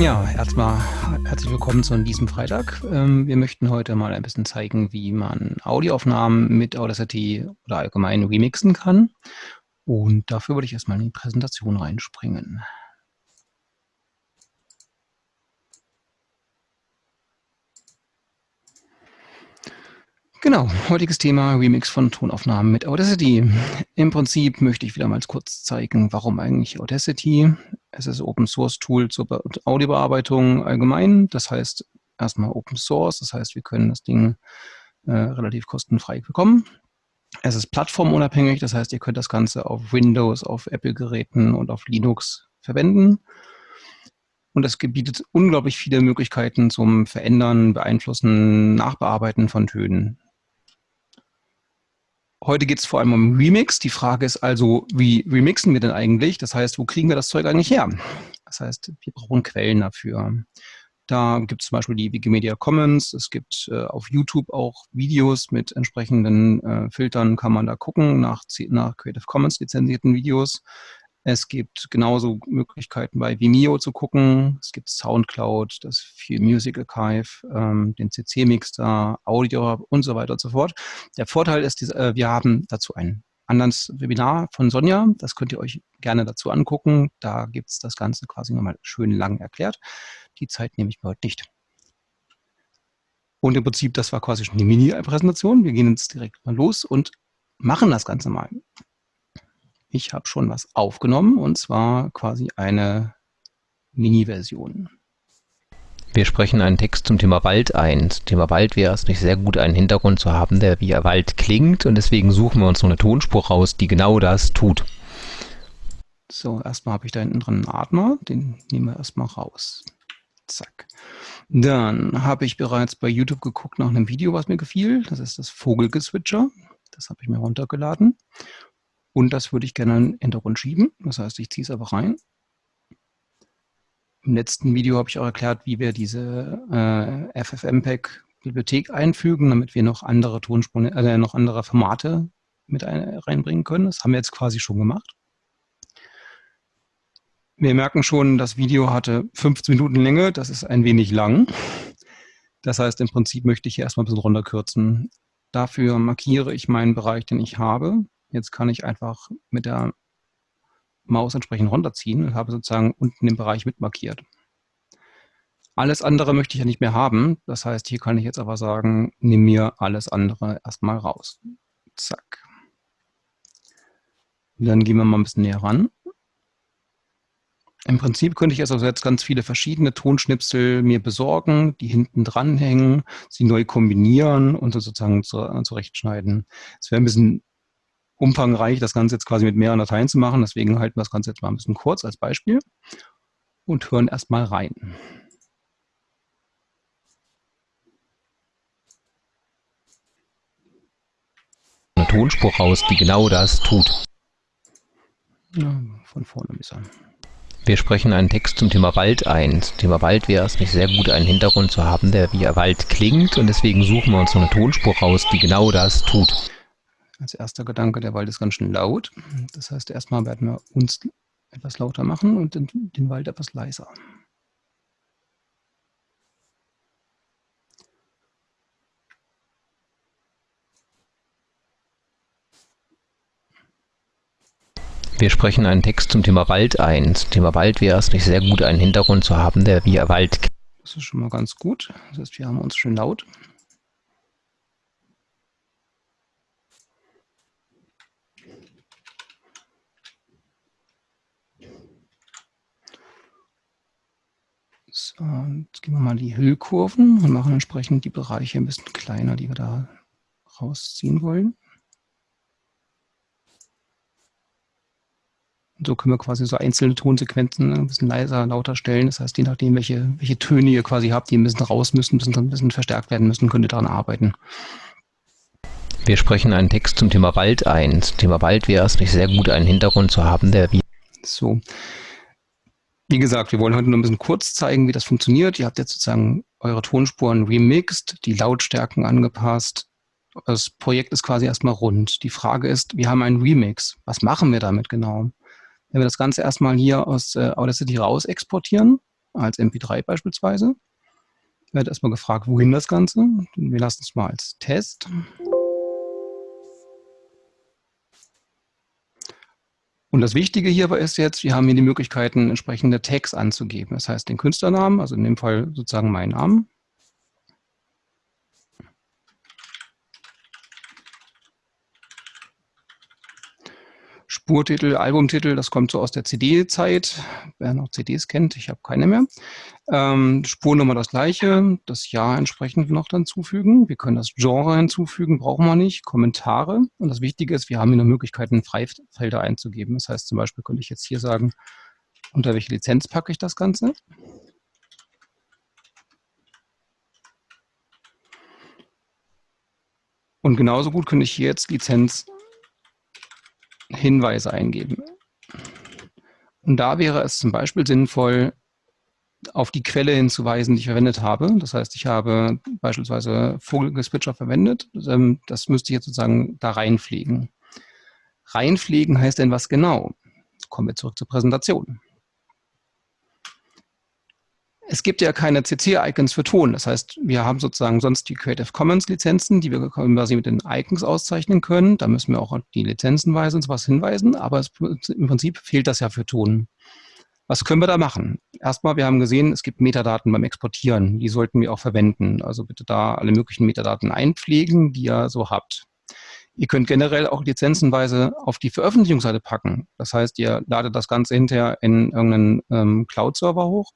Ja, erstmal herzlich willkommen zu diesem Freitag. Ähm, wir möchten heute mal ein bisschen zeigen, wie man Audioaufnahmen mit Audacity oder allgemein remixen kann. Und dafür würde ich erstmal in die Präsentation reinspringen. Genau, heutiges Thema Remix von Tonaufnahmen mit Audacity. Im Prinzip möchte ich wieder mal kurz zeigen, warum eigentlich Audacity. Es ist Open Source Tool zur Audiobearbeitung allgemein. Das heißt erstmal Open Source, das heißt, wir können das Ding äh, relativ kostenfrei bekommen. Es ist plattformunabhängig, das heißt, ihr könnt das Ganze auf Windows, auf Apple-Geräten und auf Linux verwenden. Und es bietet unglaublich viele Möglichkeiten zum Verändern, Beeinflussen, Nachbearbeiten von Tönen. Heute geht es vor allem um Remix. Die Frage ist also, wie remixen wir denn eigentlich? Das heißt, wo kriegen wir das Zeug eigentlich her? Das heißt, wir brauchen Quellen dafür. Da gibt es zum Beispiel die Wikimedia Commons. Es gibt äh, auf YouTube auch Videos mit entsprechenden äh, Filtern, kann man da gucken, nach, nach Creative Commons lizenzierten Videos. Es gibt genauso Möglichkeiten bei Vimeo zu gucken. Es gibt Soundcloud, das Viel Music Archive, ähm, den CC Mixer, Audio und so weiter und so fort. Der Vorteil ist, äh, wir haben dazu ein anderes Webinar von Sonja. Das könnt ihr euch gerne dazu angucken. Da gibt es das Ganze quasi nochmal schön lang erklärt. Die Zeit nehme ich mir heute nicht. Und im Prinzip, das war quasi schon die Mini-Präsentation. Wir gehen jetzt direkt mal los und machen das Ganze mal. Ich habe schon was aufgenommen und zwar quasi eine Mini-Version. Wir sprechen einen Text zum Thema Wald ein. Zum Thema Wald wäre es nicht sehr gut, einen Hintergrund zu haben, der wie Wald klingt und deswegen suchen wir uns so eine Tonspur raus, die genau das tut. So, erstmal habe ich da hinten dran einen Atmer, den nehmen wir erstmal raus. Zack. Dann habe ich bereits bei YouTube geguckt nach einem Video, was mir gefiel. Das ist das Vogelgeswitcher. Das habe ich mir runtergeladen. Und das würde ich gerne in den Hintergrund schieben. Das heißt, ich ziehe es einfach rein. Im letzten Video habe ich auch erklärt, wie wir diese äh, FFmpeg Bibliothek einfügen, damit wir noch andere Tonspuren, äh, noch andere Formate mit ein, reinbringen können. Das haben wir jetzt quasi schon gemacht. Wir merken schon, das Video hatte 15 Minuten Länge. Das ist ein wenig lang. Das heißt, im Prinzip möchte ich hier erstmal ein bisschen runterkürzen. Dafür markiere ich meinen Bereich, den ich habe. Jetzt kann ich einfach mit der Maus entsprechend runterziehen und habe sozusagen unten den Bereich mitmarkiert. Alles andere möchte ich ja nicht mehr haben. Das heißt, hier kann ich jetzt aber sagen, nimm mir alles andere erstmal raus. Zack. Dann gehen wir mal ein bisschen näher ran. Im Prinzip könnte ich also jetzt ganz viele verschiedene Tonschnipsel mir besorgen, die hinten dranhängen, sie neu kombinieren und sozusagen zurechtschneiden. Es wäre ein bisschen umfangreich, das Ganze jetzt quasi mit mehreren Dateien zu machen. Deswegen halten wir das Ganze jetzt mal ein bisschen kurz als Beispiel und hören erstmal rein. Eine Tonspur raus, die genau das tut. Ja, von vorne an. Wir sprechen einen Text zum Thema Wald ein. Zum Thema Wald wäre es nicht sehr gut, einen Hintergrund zu haben, der wie Wald klingt und deswegen suchen wir uns so eine Tonspur raus, die genau das tut als erster Gedanke, der Wald ist ganz schön laut. Das heißt, erstmal werden wir uns etwas lauter machen und den, den Wald etwas leiser. Wir sprechen einen Text zum Thema Wald ein. Zum Thema Wald wäre es nicht sehr gut, einen Hintergrund zu haben, der wie Wald. Das ist schon mal ganz gut. Das heißt, wir haben uns schön laut. So, jetzt gehen wir mal die Hüllkurven und machen entsprechend die Bereiche ein bisschen kleiner, die wir da rausziehen wollen. Und so können wir quasi so einzelne Tonsequenzen ein bisschen leiser, lauter stellen. Das heißt, je nachdem, welche, welche Töne ihr quasi habt, die ein bisschen raus müssen, ein bisschen, ein bisschen verstärkt werden müssen, könnt ihr daran arbeiten. Wir sprechen einen Text zum Thema Wald ein. Zum Thema Wald wäre es nicht sehr gut, einen Hintergrund zu haben, der wie... So, wie gesagt, wir wollen heute nur ein bisschen kurz zeigen, wie das funktioniert. Ihr habt jetzt sozusagen eure Tonspuren remixed, die Lautstärken angepasst. Das Projekt ist quasi erstmal rund. Die Frage ist, wir haben einen Remix. Was machen wir damit genau? Wenn wir das Ganze erstmal hier aus äh, Audacity raus exportieren, als MP3 beispielsweise. Werde erstmal gefragt, wohin das Ganze. Wir lassen es mal als Test. Und das Wichtige hierbei ist jetzt, wir haben hier die Möglichkeiten, entsprechende Tags anzugeben. Das heißt, den Künstlernamen, also in dem Fall sozusagen meinen Namen, Spurtitel, Albumtitel, das kommt so aus der CD-Zeit. Wer noch CDs kennt, ich habe keine mehr. Ähm, Spurnummer das gleiche, das Jahr entsprechend noch dann zufügen. Wir können das Genre hinzufügen, brauchen wir nicht. Kommentare. Und das Wichtige ist, wir haben hier noch Möglichkeiten, Freifelder einzugeben. Das heißt zum Beispiel könnte ich jetzt hier sagen, unter welche Lizenz packe ich das Ganze. Und genauso gut könnte ich hier jetzt Lizenz Hinweise eingeben. Und da wäre es zum Beispiel sinnvoll, auf die Quelle hinzuweisen, die ich verwendet habe. Das heißt, ich habe beispielsweise Vogelgespitcher verwendet. Ähm, das müsste ich jetzt sozusagen da reinpflegen. Reinpflegen heißt denn was genau? Kommen wir zurück zur Präsentation. Es gibt ja keine CC-Icons für Ton. Das heißt, wir haben sozusagen sonst die Creative Commons-Lizenzen, die wir quasi mit den Icons auszeichnen können. Da müssen wir auch die Lizenzenweise und sowas hinweisen, aber es, im Prinzip fehlt das ja für Ton. Was können wir da machen? Erstmal, wir haben gesehen, es gibt Metadaten beim Exportieren. Die sollten wir auch verwenden. Also bitte da alle möglichen Metadaten einpflegen, die ihr so habt. Ihr könnt generell auch lizenzenweise auf die Veröffentlichungsseite packen. Das heißt, ihr ladet das Ganze hinterher in irgendeinen ähm, Cloud-Server hoch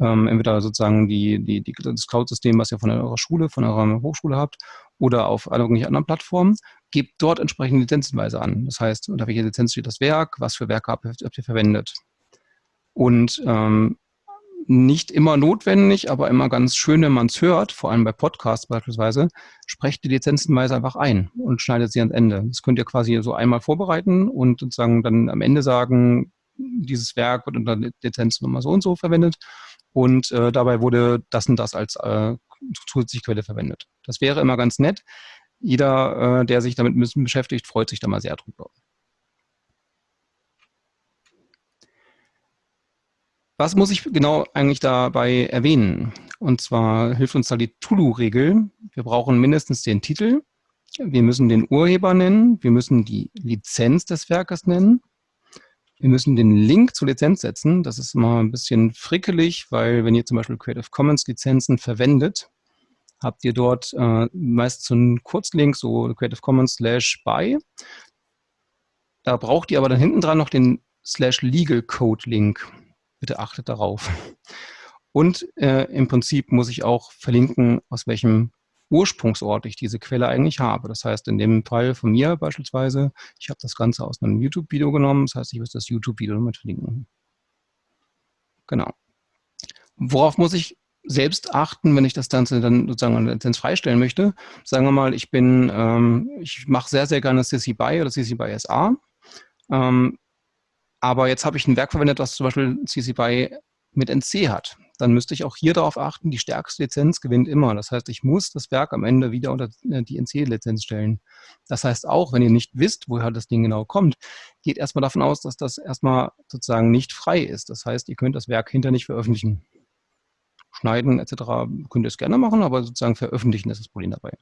ähm, entweder sozusagen die, die, die, das Cloud-System, was ihr von eurer Schule, von eurer Hochschule habt, oder auf irgendwelchen anderen Plattformen, gebt dort entsprechende Lizenzenweise an. Das heißt, unter welcher Lizenz steht das Werk, was für Werke habt, habt ihr verwendet. Und ähm, nicht immer notwendig, aber immer ganz schön, wenn man es hört, vor allem bei Podcasts beispielsweise, sprecht die Lizenzenweise einfach ein und schneidet sie ans Ende. Das könnt ihr quasi so einmal vorbereiten und sozusagen dann am Ende sagen, dieses Werk wird unter Lizenznummer so und so verwendet und äh, dabei wurde das und das als äh, zusätzliche Quelle verwendet. Das wäre immer ganz nett. Jeder, äh, der sich damit beschäftigt, freut sich da mal sehr drüber. Was muss ich genau eigentlich dabei erwähnen? Und zwar hilft uns da die Tulu-Regel. Wir brauchen mindestens den Titel. Wir müssen den Urheber nennen. Wir müssen die Lizenz des Werkes nennen. Wir müssen den Link zur Lizenz setzen. Das ist mal ein bisschen frickelig, weil wenn ihr zum Beispiel Creative Commons Lizenzen verwendet, habt ihr dort äh, meist so einen Kurzlink, so Creative Commons slash by. Da braucht ihr aber dann hinten dran noch den slash legal code Link. Bitte achtet darauf. Und äh, im Prinzip muss ich auch verlinken, aus welchem Ursprungsort ich diese Quelle eigentlich habe. Das heißt, in dem Fall von mir beispielsweise, ich habe das Ganze aus einem YouTube-Video genommen, das heißt, ich muss das YouTube-Video damit verlinken. Genau. Worauf muss ich selbst achten, wenn ich das Ganze dann sozusagen der Lizenz freistellen möchte? Sagen wir mal, ich bin, ähm, ich mache sehr, sehr gerne CC BY oder CC BY SA. Ähm, aber jetzt habe ich ein Werk verwendet, das zum Beispiel CC BY mit NC hat dann müsste ich auch hier darauf achten, die stärkste Lizenz gewinnt immer. Das heißt, ich muss das Werk am Ende wieder unter äh, die NC-Lizenz stellen. Das heißt auch, wenn ihr nicht wisst, woher das Ding genau kommt, geht erstmal davon aus, dass das erstmal sozusagen nicht frei ist. Das heißt, ihr könnt das Werk hinter nicht veröffentlichen. Schneiden etc. könnt ihr es gerne machen, aber sozusagen veröffentlichen ist das Problem dabei.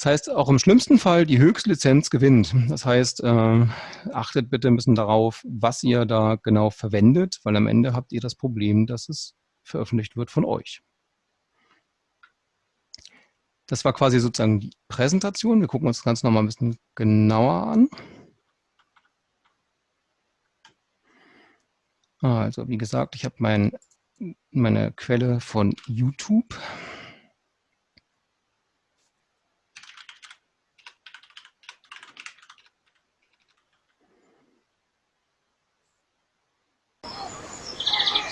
Das heißt, auch im schlimmsten Fall die Höchstlizenz gewinnt. Das heißt, äh, achtet bitte ein bisschen darauf, was ihr da genau verwendet, weil am Ende habt ihr das Problem, dass es veröffentlicht wird von euch. Das war quasi sozusagen die Präsentation. Wir gucken uns das Ganze nochmal ein bisschen genauer an. Also wie gesagt, ich habe mein, meine Quelle von YouTube.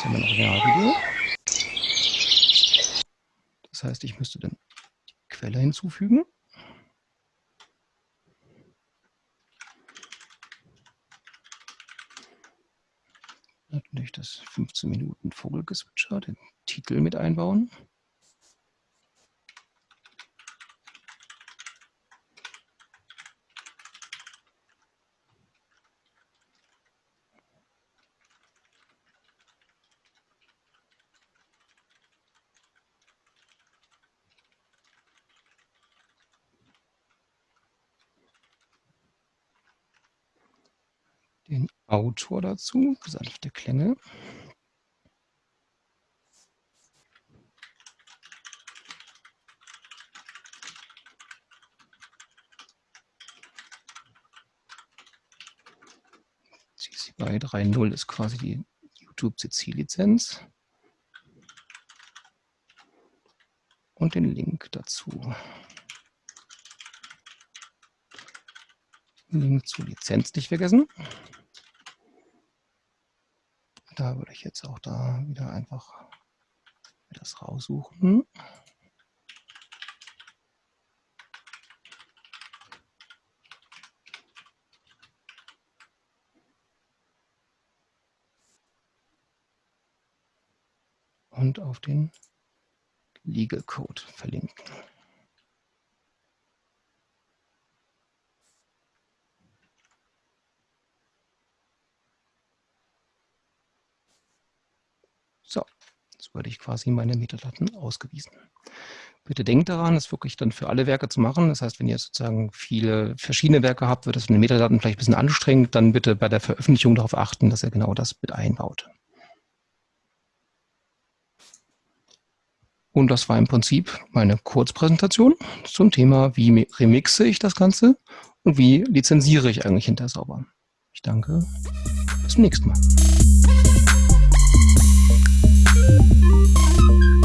Ein Originalvideo. Das heißt, ich müsste dann die Quelle hinzufügen. Natürlich das 15 Minuten Vogelgezwitscher, den Titel mit einbauen. Autor dazu, sanfte Klänge. CC BY 3.0 ist quasi die YouTube CC-Lizenz. Und den Link dazu. Link zur Lizenz nicht vergessen. Da würde ich jetzt auch da wieder einfach das raussuchen. Und auf den Legal Code verlinken. So, würde ich quasi meine Metadaten ausgewiesen. Bitte denkt daran, es wirklich dann für alle Werke zu machen. Das heißt, wenn ihr sozusagen viele verschiedene Werke habt, wird das von den Metadaten vielleicht ein bisschen anstrengend. Dann bitte bei der Veröffentlichung darauf achten, dass ihr genau das mit einbaut. Und das war im Prinzip meine Kurzpräsentation zum Thema, wie remixe ich das Ganze und wie lizenziere ich eigentlich hinter sauber. Ich danke. Bis zum nächsten Mal. thank you